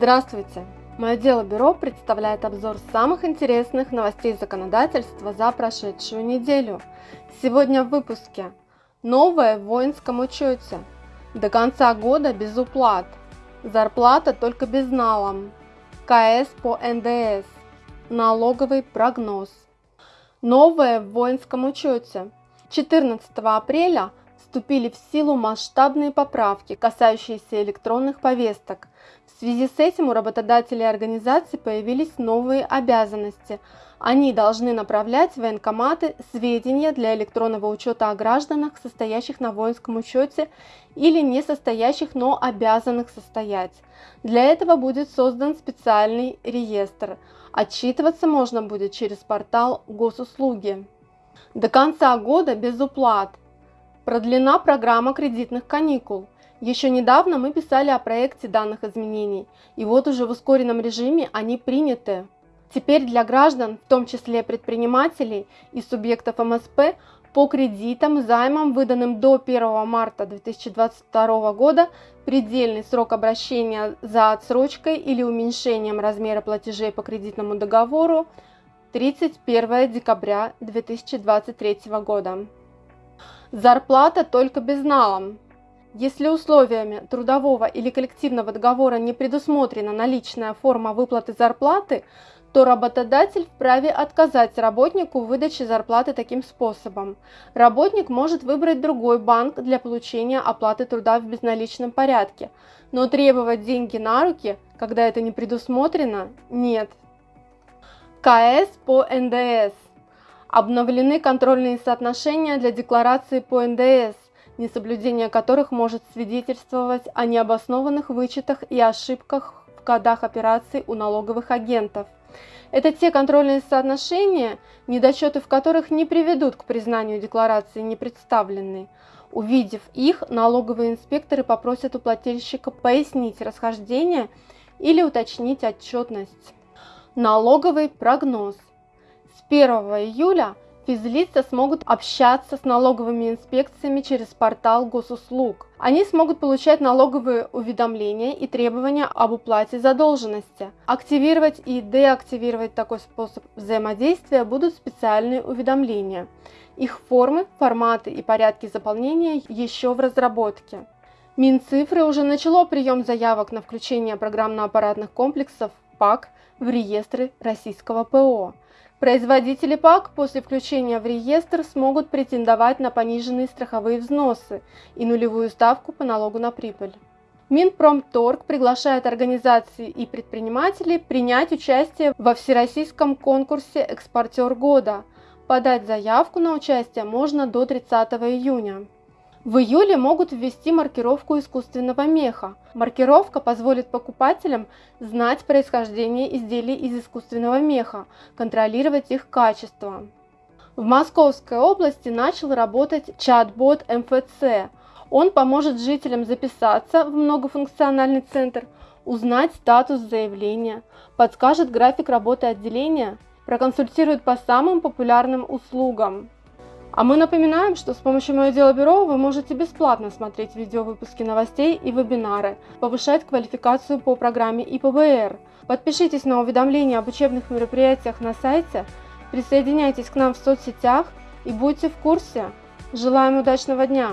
Здравствуйте! Мое дело бюро представляет обзор самых интересных новостей законодательства за прошедшую неделю. Сегодня в выпуске Новое в воинском учете. До конца года без уплат. Зарплата только безналом. КС по НДС. Налоговый прогноз. Новое в воинском учете. 14 апреля вступили в силу масштабные поправки, касающиеся электронных повесток. В связи с этим у работодателей и организаций появились новые обязанности. Они должны направлять в военкоматы сведения для электронного учета о гражданах, состоящих на воинском учете или не состоящих, но обязанных состоять. Для этого будет создан специальный реестр. Отчитываться можно будет через портал госуслуги. До конца года без уплат. Продлена программа кредитных каникул. Еще недавно мы писали о проекте данных изменений, и вот уже в ускоренном режиме они приняты. Теперь для граждан, в том числе предпринимателей и субъектов МСП, по кредитам займам, выданным до 1 марта 2022 года, предельный срок обращения за отсрочкой или уменьшением размера платежей по кредитному договору 31 декабря 2023 года. Зарплата только безналом. Если условиями трудового или коллективного договора не предусмотрена наличная форма выплаты зарплаты, то работодатель вправе отказать работнику в выдаче зарплаты таким способом. Работник может выбрать другой банк для получения оплаты труда в безналичном порядке, но требовать деньги на руки, когда это не предусмотрено, нет. КС по НДС Обновлены контрольные соотношения для декларации по НДС, несоблюдение которых может свидетельствовать о необоснованных вычетах и ошибках в кодах операций у налоговых агентов. Это те контрольные соотношения, недочеты в которых не приведут к признанию декларации непредставленной. Увидев их, налоговые инспекторы попросят у плательщика пояснить расхождение или уточнить отчетность. Налоговый прогноз – 1 июля физлица смогут общаться с налоговыми инспекциями через портал госуслуг. Они смогут получать налоговые уведомления и требования об уплате задолженности. Активировать и деактивировать такой способ взаимодействия будут специальные уведомления. Их формы, форматы и порядки заполнения еще в разработке. Минцифры уже начало прием заявок на включение программно-аппаратных комплексов ПАК в реестры российского ПО. Производители ПАК после включения в реестр смогут претендовать на пониженные страховые взносы и нулевую ставку по налогу на прибыль. Минпромторг приглашает организации и предпринимателей принять участие во всероссийском конкурсе «Экспортер года». Подать заявку на участие можно до 30 июня. В июле могут ввести маркировку искусственного меха. Маркировка позволит покупателям знать происхождение изделий из искусственного меха, контролировать их качество. В Московской области начал работать чат-бот МФЦ. Он поможет жителям записаться в многофункциональный центр, узнать статус заявления, подскажет график работы отделения, проконсультирует по самым популярным услугам. А мы напоминаем, что с помощью Мое Дело Бюро вы можете бесплатно смотреть видеовыпуски новостей и вебинары, повышать квалификацию по программе ИПБР. Подпишитесь на уведомления об учебных мероприятиях на сайте, присоединяйтесь к нам в соцсетях и будьте в курсе. Желаем удачного дня!